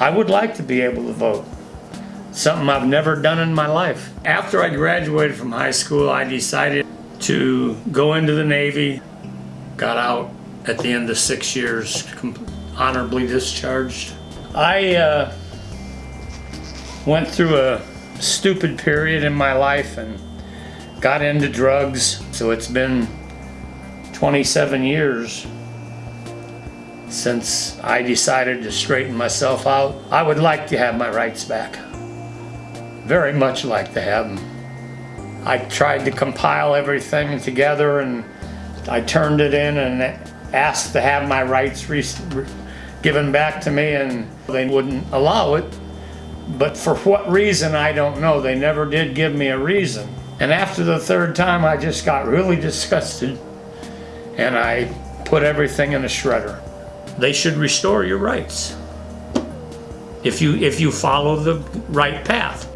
I would like to be able to vote. Something I've never done in my life. After I graduated from high school, I decided to go into the Navy. Got out at the end of six years, honorably discharged. I uh, went through a stupid period in my life and got into drugs. So it's been 27 years since I decided to straighten myself out. I would like to have my rights back. Very much like to have them. I tried to compile everything together and I turned it in and asked to have my rights given back to me and they wouldn't allow it. But for what reason, I don't know. They never did give me a reason. And after the third time, I just got really disgusted and I put everything in a shredder. They should restore your rights if you if you follow the right path.